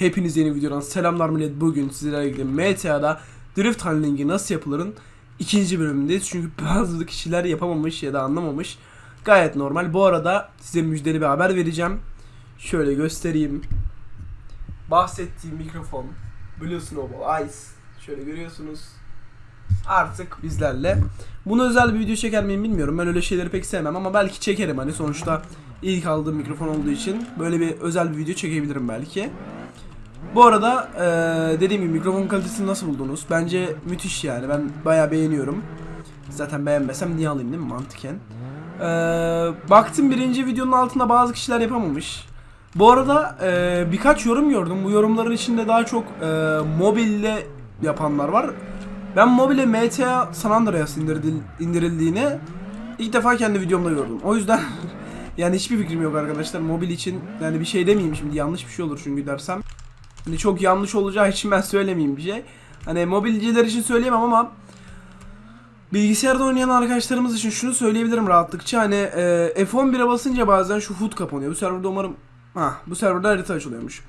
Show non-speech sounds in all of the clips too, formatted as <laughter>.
Hepiniz yeni videodan selamlar millet. Bugün sizlerle birlikte MTA'da Drift Handling'i nasıl yapılırın ikinci bölümündeyiz. Çünkü bazı kişiler yapamamış ya da anlamamış. Gayet normal. Bu arada size müjdeli bir haber vereceğim. Şöyle göstereyim. Bahsettiğim mikrofon Blue Snowball Ice. Şöyle görüyorsunuz. Artık bizlerle. Bunu özel bir video çeker miyim bilmiyorum. Ben öyle şeyleri pek sevmem ama belki çekerim hani sonuçta ilk aldığım mikrofon olduğu için böyle bir özel bir video çekebilirim belki. Bu arada eee, dediğim gibi mikrofon kalitesini nasıl buldunuz? Bence müthiş yani. Ben bayağı beğeniyorum. Zaten beğenmesem niye alayım değil mi mantıken? Eee, baktım birinci videonun altında bazı kişiler yapamamış. Bu arada eee, birkaç yorum gördüm. Bu yorumların içinde daha çok eee mobille yapanlar var. Ben mobile MTA San Andreas indirildiğini ilk defa kendi videomda gördüm. O yüzden <laughs> yani hiçbir fikrim yok arkadaşlar. Mobil için yani bir şey demeyeyim şimdi yanlış bir şey olur çünkü dersem. Hani çok yanlış olacağı için ben söylemeyeyim bir şey. Hani mobilciler için söyleyemem ama bilgisayarda oynayan arkadaşlarımız için şunu söyleyebilirim rahatlıkça. Hani e, F11'e basınca bazen şu HUD kapanıyor. Bu serverda umarım ha bu serverda harita açılıyormuş.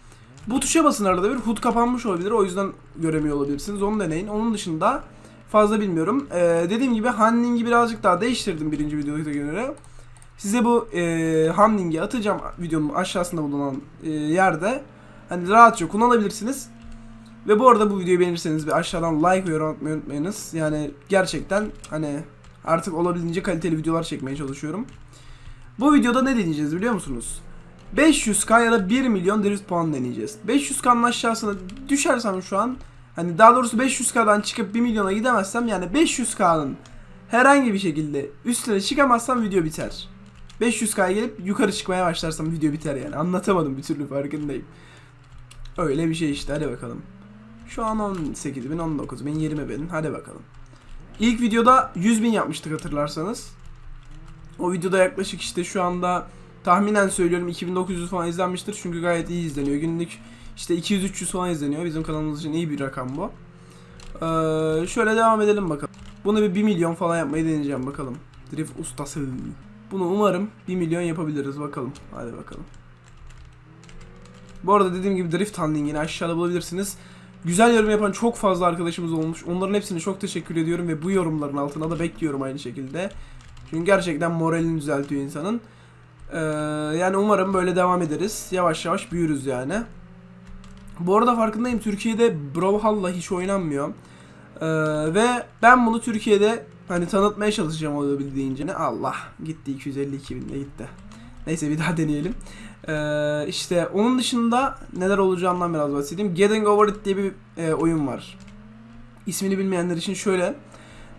Bu tuşa basın arada bir HUD kapanmış olabilir. O yüzden göremiyor olabilirsiniz. Onu deneyin. Onun dışında fazla bilmiyorum. E, dediğim gibi handling'i birazcık daha değiştirdim birinci videoda göre. Size bu e, handling'i atacağım videonun aşağısında bulunan e, yerde. Hani rahatça kullanabilirsiniz. Ve bu arada bu videoyu beğenirseniz bir aşağıdan like ve yorum atmayı unutmayınız. Yani gerçekten hani artık olabildiğince kaliteli videolar çekmeye çalışıyorum. Bu videoda ne deneyeceğiz biliyor musunuz? 500k ya da 1 milyon drift puan deneyeceğiz. 500k'nın aşağısına düşersem şu an hani daha doğrusu 500k'dan çıkıp 1 milyona gidemezsem yani 500k'nın herhangi bir şekilde üstüne çıkamazsam video biter. 500k'ya gelip yukarı çıkmaya başlarsam video biter yani. Anlatamadım bir türlü farkındayım. Öyle bir şey işte hadi bakalım. Şu an 18 bin, 19 bin, 20 bin hadi bakalım. İlk videoda 100 bin yapmıştık hatırlarsanız. O videoda yaklaşık işte şu anda tahminen söylüyorum 2900 falan izlenmiştir. Çünkü gayet iyi izleniyor. Günlük işte 200-300 falan izleniyor. Bizim kanalımız için iyi bir rakam bu. Ee, şöyle devam edelim bakalım. Bunu bir 1 milyon falan yapmayı deneyeceğim bakalım. Drift ustası. Bunu umarım 1 milyon yapabiliriz bakalım. Hadi bakalım. Bu arada dediğim gibi Drift Handling'ini aşağıda bulabilirsiniz. Güzel yorum yapan çok fazla arkadaşımız olmuş. Onların hepsine çok teşekkür ediyorum ve bu yorumların altına da bekliyorum aynı şekilde. Çünkü gerçekten moralini düzeltiyor insanın. Ee, yani umarım böyle devam ederiz. Yavaş yavaş büyürüz yani. Bu arada farkındayım Türkiye'de Brawlhalla hiç oynanmıyor. Ee, ve ben bunu Türkiye'de hani tanıtmaya çalışacağım olabildiğince. Allah gitti 252 binde gitti. Neyse bir daha deneyelim. Ee, işte onun dışında neler olacağından biraz bahsedeyim. Getting Over It diye bir e, oyun var. İsmini bilmeyenler için şöyle.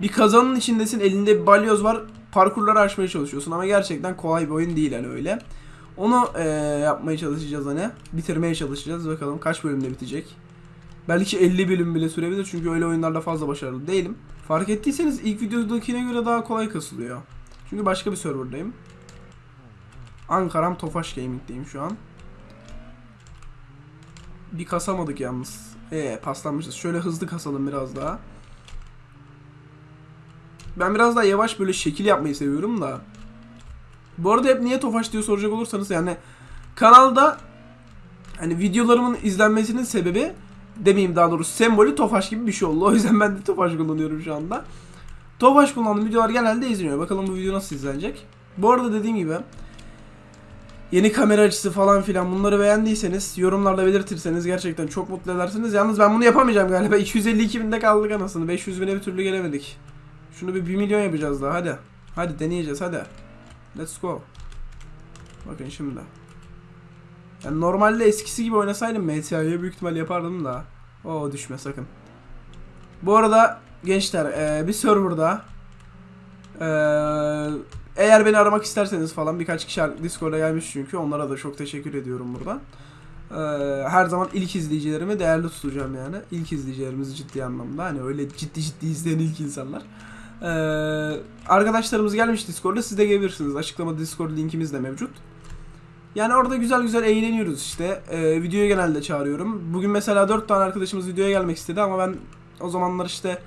Bir kazanın içindesin elinde bir balyoz var. Parkurları aşmaya çalışıyorsun ama gerçekten kolay bir oyun değil hani öyle. Onu e, yapmaya çalışacağız hani. Bitirmeye çalışacağız. Bakalım kaç bölümde bitecek. Belki 50 bölüm bile sürebilir çünkü öyle oyunlarda fazla başarılı değilim. Fark ettiyseniz ilk videodakine göre daha kolay kasılıyor. Çünkü başka bir serverdayım. Ankara'm Tofaş Gaming'deyim şu an. Bir kasamadık yalnız. Ee paslanmışız. Şöyle hızlı kasalım biraz daha. Ben biraz daha yavaş böyle şekil yapmayı seviyorum da. Bu arada hep niye Tofaş diye soracak olursanız yani kanalda hani videolarımın izlenmesinin sebebi demeyeyim daha doğrusu sembolü Tofaş gibi bir şey oldu. <laughs> O yüzden ben de Tofaş kullanıyorum şu anda. Tofaş kullandığım videolar genelde izleniyor. Bakalım bu video nasıl izlenecek. Bu arada dediğim gibi yeni kamera açısı falan filan bunları beğendiyseniz yorumlarda belirtirseniz gerçekten çok mutlu edersiniz. Yalnız ben bunu yapamayacağım galiba. <laughs> 252 binde kaldık anasını. 500 bine bir türlü gelemedik. Şunu bir 1 milyon yapacağız daha hadi. Hadi deneyeceğiz hadi. Let's go. Bakın şimdi. Yani normalde eskisi gibi oynasaydım MTA'yı büyük ihtimal yapardım da. O düşme sakın. Bu arada gençler eee, bir serverda eee, eğer beni aramak isterseniz falan birkaç kişi Discord'a gelmiş çünkü onlara da çok teşekkür ediyorum buradan. Eee, her zaman ilk izleyicilerimi değerli tutacağım yani. İlk izleyicilerimizi ciddi anlamda hani öyle ciddi ciddi izleyen ilk insanlar. Eee, arkadaşlarımız gelmiş Discord'da siz de gelebilirsiniz. Açıklamada Discord linkimiz de mevcut. Yani orada güzel güzel eğleniyoruz işte. Eee videoya genelde çağırıyorum. Bugün mesela 4 tane arkadaşımız videoya gelmek istedi ama ben o zamanlar işte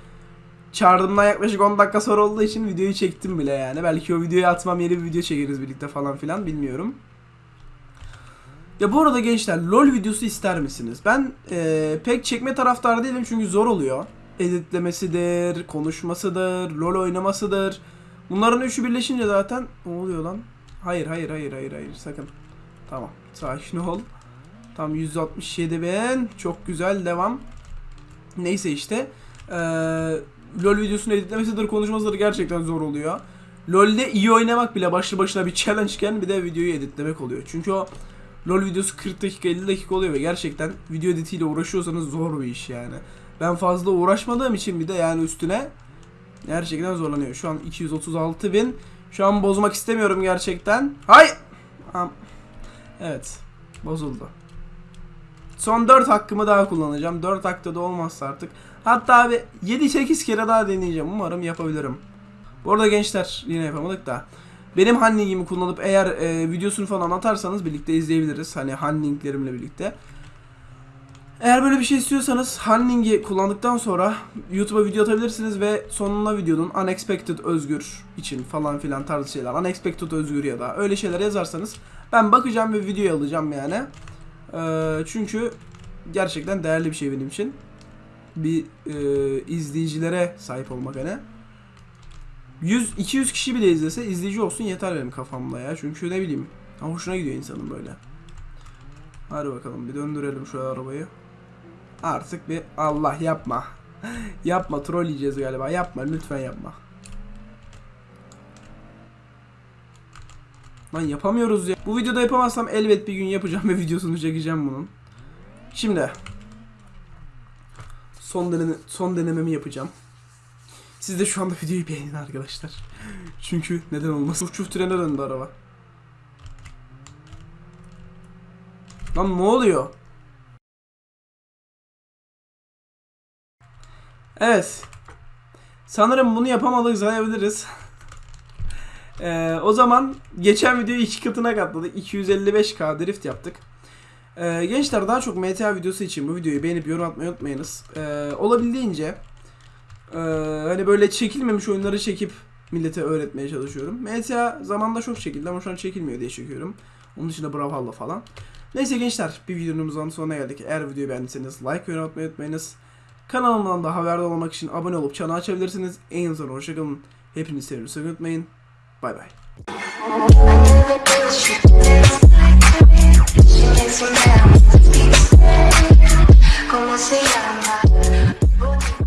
çağırdığımdan yaklaşık 10 dakika sonra olduğu için videoyu çektim bile yani. Belki o videoyu atmam yeni bir video çekeriz birlikte falan filan bilmiyorum. Ya bu arada gençler LoL videosu ister misiniz? Ben eee, pek çekme taraftarı değilim çünkü zor oluyor. Editlemesidir, konuşmasıdır, LoL oynamasıdır. Bunların üçü birleşince zaten ne oluyor lan? Hayır hayır hayır hayır hayır sakın. Tamam sakin ol. Tam 167 bin. Çok güzel devam. Neyse işte. Eee LoL videosunu editlemesidir, konuşmasıdır gerçekten zor oluyor. LoL'de iyi oynamak bile başlı başına bir challenge'ken bir de videoyu editlemek oluyor. Çünkü o LoL videosu 40 dakika 50 dakika oluyor ve gerçekten video editiyle uğraşıyorsanız zor bir iş yani. Ben fazla uğraşmadığım için bir de yani üstüne gerçekten zorlanıyor. Şu an 236 bin. Şu an bozmak istemiyorum gerçekten. Hay! Evet. Bozuldu. Son 4 hakkımı daha kullanacağım. 4 hakta da olmazsa artık. Hatta abi 7-8 kere daha deneyeceğim. Umarım yapabilirim. Bu arada gençler yine yapamadık da. Benim Hunning'imi kullanıp eğer e, videosunu falan atarsanız birlikte izleyebiliriz. Hani Hunning'lerimle birlikte. Eğer böyle bir şey istiyorsanız Hunning'i kullandıktan sonra YouTube'a video atabilirsiniz ve sonuna videonun Unexpected Özgür için falan filan tarzı şeyler. Unexpected Özgür ya da öyle şeyler yazarsanız ben bakacağım ve videoyu alacağım yani. Ee, çünkü gerçekten değerli bir şey benim için. Bir e, izleyicilere sahip olmak hani. 100 200 kişi bile izlese izleyici olsun yeter benim kafamda ya. Çünkü ne bileyim. ha, Hoşuna gidiyor insanın böyle. Hadi bakalım bir döndürelim şu arabayı. Artık bir Allah yapma. <laughs> yapma troll yiyeceğiz galiba. Yapma lütfen yapma. Lan yapamıyoruz ya. Bu videoda yapamazsam elbet bir gün yapacağım ve videosunu çekeceğim bunun. Şimdi son deneme, son denememi yapacağım. Siz de şu anda videoyu beğenin arkadaşlar. Çünkü neden olmasın. Çuf trene döndü araba. Lan ne oluyor? Evet. Sanırım bunu yapamadık sayabiliriz. Ee, o zaman geçen videoyu iki katına katladık. 255k drift yaptık. Ee, gençler daha çok MTA videosu için bu videoyu beğenip yorum atmayı unutmayınız. Ee, olabildiğince ee, hani böyle çekilmemiş oyunları çekip millete öğretmeye çalışıyorum. MTA zamanda çok çekildi ama şu an çekilmiyor diye çekiyorum. Onun dışında Brawlhalla falan. Neyse gençler bir videomuzun sonuna geldik. Eğer videoyu beğendiyseniz like yorum atmayı unutmayınız. Kanalımdan da haberdar olmak için abone olup çanı açabilirsiniz. En son hoşçakalın. Hepinizi seviyorum. Unutmayın. Bay bay. ¿Cómo se llama?